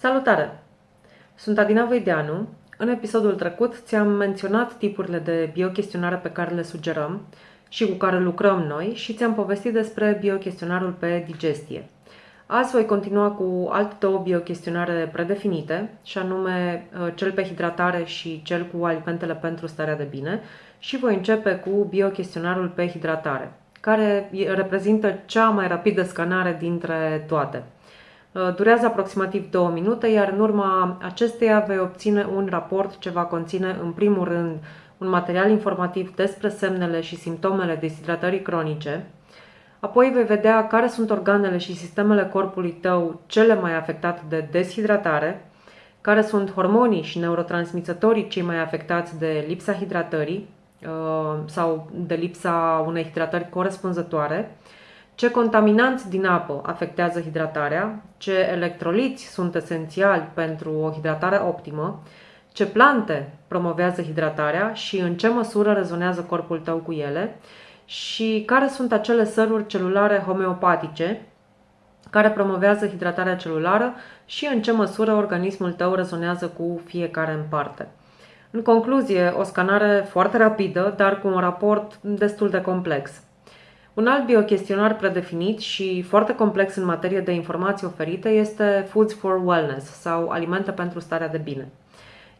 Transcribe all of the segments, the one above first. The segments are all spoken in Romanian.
Salutare! Sunt Adina Voideanu. În episodul trecut ți-am menționat tipurile de biochestionare pe care le sugerăm și cu care lucrăm noi și ți-am povestit despre biochestionarul pe digestie. Azi voi continua cu alte două biochestionare predefinite, și anume uh, cel pe hidratare și cel cu alimentele pentru starea de bine și voi începe cu biochestionarul pe hidratare, care reprezintă cea mai rapidă scanare dintre toate. Uh, durează aproximativ 2 minute, iar în urma acesteia vei obține un raport ce va conține în primul rând un material informativ despre semnele și simptomele deshidratării cronice, apoi vei vedea care sunt organele și sistemele corpului tău cele mai afectate de deshidratare, care sunt hormonii și neurotransmițătorii cei mai afectați de lipsa hidratării uh, sau de lipsa unei hidratări corespunzătoare, ce contaminanți din apă afectează hidratarea, ce electroliți sunt esențiali pentru o hidratare optimă, ce plante promovează hidratarea? Și în ce măsură rezonează corpul tău cu ele? Și care sunt acele săruri celulare homeopatice care promovează hidratarea celulară? Și în ce măsură organismul tău rezonează cu fiecare în parte. În concluzie, o scanare foarte rapidă, dar cu un raport destul de complex. Un alt biochestionar predefinit și foarte complex în materie de informații oferite este Foods for Wellness sau Alimente pentru starea de bine.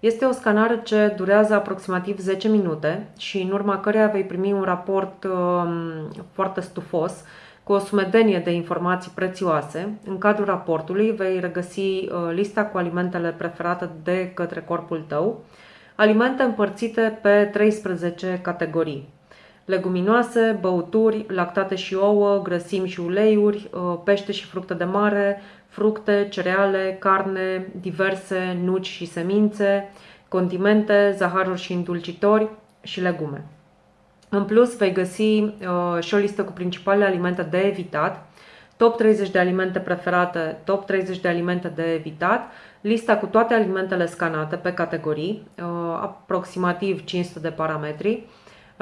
Este o scanare ce durează aproximativ 10 minute și în urma căreia vei primi un raport um, foarte stufos cu o sumedenie de informații prețioase. În cadrul raportului vei regăsi uh, lista cu alimentele preferate de către corpul tău, alimente împărțite pe 13 categorii leguminoase, băuturi, lactate și ouă, grăsimi și uleiuri, uh, pește și fructe de mare, fructe, cereale, carne, diverse nuci și semințe, condimente, zaharuri și îndulcitori și legume. În plus, vei găsi uh, și o listă cu principalele alimente de evitat, top 30 de alimente preferate, top 30 de alimente de evitat, lista cu toate alimentele scanate pe categorii, uh, aproximativ 500 de parametri,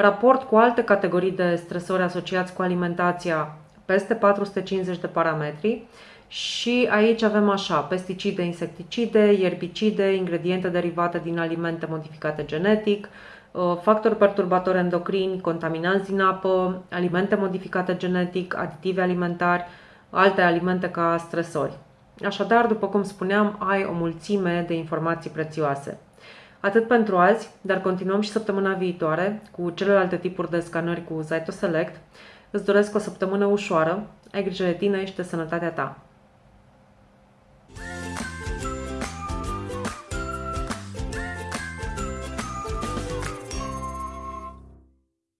raport cu alte categorii de stresori asociați cu alimentația, peste 450 de parametri și aici avem așa, pesticide, insecticide, ierbicide, ingrediente derivate din alimente modificate genetic, uh, factori perturbatori endocrini, contaminanți din apă, alimente modificate genetic, aditivi alimentari, alte alimente ca stresori. Așadar, după cum spuneam, ai o mulțime de informații prețioase. Atât pentru azi, dar continuăm și săptămâna viitoare cu celelalte tipuri de scanări cu Zyto Select. Îți doresc o săptămână ușoară, ai grijă de tine și de sănătatea ta.